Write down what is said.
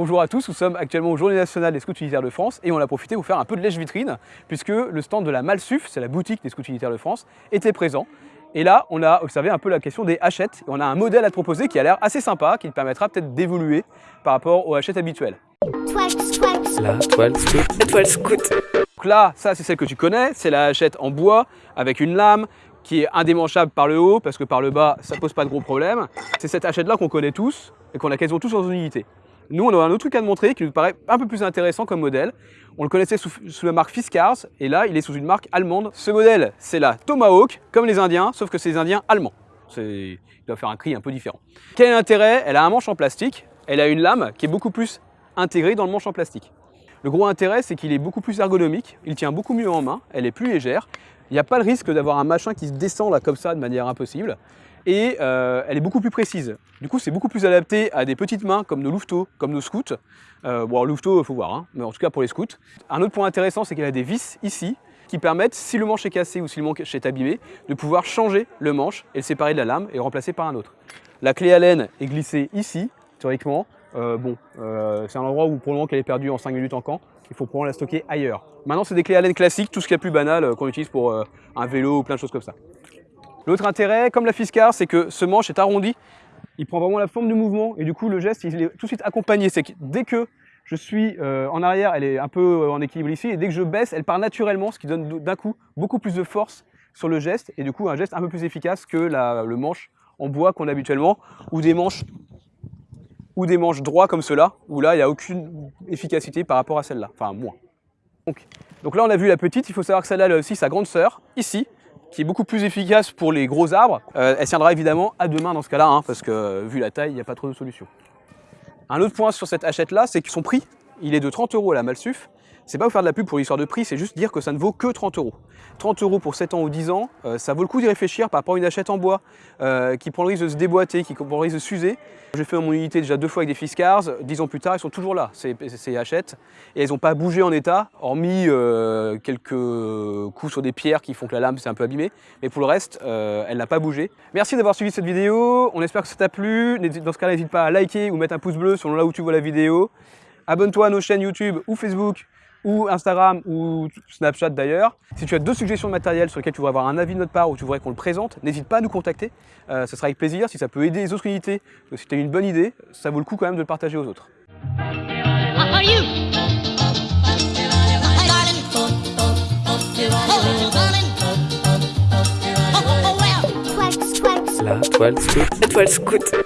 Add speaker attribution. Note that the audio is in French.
Speaker 1: Bonjour à tous, nous sommes actuellement aux Journées nationales des scouts unitaires de France et on a profité pour faire un peu de lèche-vitrine puisque le stand de la Malsuf, c'est la boutique des scouts unitaires de France, était présent. Et là, on a observé un peu la question des hachettes et on a un modèle à te proposer qui a l'air assez sympa, qui te permettra peut-être d'évoluer par rapport aux hachettes habituelles.
Speaker 2: La toile scout. La toile scout.
Speaker 1: Donc là, ça c'est celle que tu connais, c'est la hachette en bois avec une lame qui est indémanchable par le haut parce que par le bas, ça pose pas de gros problèmes. C'est cette hachette là qu'on connaît tous et qu'on a quasiment tous dans une unité. Nous, on a un autre truc à te montrer qui nous paraît un peu plus intéressant comme modèle. On le connaissait sous, la marque Fiskars et là, il est sous une marque allemande. Ce modèle, c'est la Tomahawk, comme les Indiens, sauf que c'est les Indiens allemands. Il doit faire un cri un peu différent. Quel est l'intérêt? Elle a un manche en plastique, elle a une lame qui est beaucoup plus intégrée dans le manche en plastique. Le gros intérêt, c'est qu'il est beaucoup plus ergonomique, il tient beaucoup mieux en main, elle est plus légère. Il n'y a pas le risque d'avoir un machin qui se descend là comme ça de manière impossible et euh, elle est beaucoup plus précise. Du coup, c'est beaucoup plus adapté à des petites mains comme nos louveteaux, comme nos scouts. Euh, bon, louveteaux, il faut voir, hein, mais en tout cas pour les scouts. Un autre point intéressant, c'est qu'elle a des vis ici qui permettent, si le manche est cassé ou si le manche est abîmé, de pouvoir changer le manche et le séparer de la lame et le remplacer par un autre. La clé Allen est glissée ici, théoriquement. Euh, bon, c'est un endroit où pour le moment qu'elle est perdue en 5 minutes en camp, il faut probablement la stocker ailleurs. Maintenant, c'est des clés Allen classiques, tout ce qui est plus banal qu'on utilise pour un vélo ou plein de choses comme ça. L'autre intérêt, comme la Fiskar, c'est que ce manche est arrondi, il prend vraiment la forme du mouvement et du coup le geste il est tout de suite accompagné. C'est que dès que je suis euh, en arrière, elle est un peu euh, en équilibre ici. Et dès que je baisse, elle part naturellement, ce qui donne d'un coup beaucoup plus de force sur le geste et du coup un geste un peu plus efficace que le manche en bois qu'on a habituellement ou des manches ou droits comme cela où là il n'y a aucune efficacité par rapport à celle-là, enfin moins. Donc, donc là on a vu la petite, il faut savoir que celle-là elle a aussi sa grande sœur ici qui est beaucoup plus efficace pour les gros arbres. Euh, elle tiendra évidemment à deux mains dans ce cas-là, hein, parce que vu la taille, il n'y a pas trop de solution. Un autre point sur cette hachette-là, c'est que son prix, il est de 30 euros à la Malsuf, c'est pas vous faire de la pub pour l'histoire de prix, c'est juste dire que ça ne vaut que 30 euros. 30 euros pour 7 ans ou 10 ans, euh, ça vaut le coup d'y réfléchir par rapport à une hachette en bois euh, qui prend le risque de se déboîter, qui prend le risque de s'user. J'ai fait mon unité déjà deux fois avec des Fiskars, 10 ans plus tard, ils sont toujours là, ces, ces hachettes, et elles n'ont pas bougé en état, hormis euh, quelques coups sur des pierres qui font que la lame s'est un peu abîmée, mais pour le reste, elle n'a pas bougé. Merci d'avoir suivi cette vidéo, on espère que ça t'a plu, dans ce cas n'hésite pas à liker ou mettre un pouce bleu selon là où tu vois la vidéo. Abonne-toi à nos chaînes YouTube ou Facebook ou Instagram ou Snapchat d'ailleurs. Si tu as d'autres suggestions de matériel sur lesquelles tu voudrais avoir un avis de notre part ou tu voudrais qu'on le présente, n'hésite pas à nous contacter. Euh, ça sera avec plaisir. Si ça peut aider les autres unités, si tu as une bonne idée, ça vaut le coup quand même de le partager aux autres.
Speaker 2: La toile scout. La toile scout.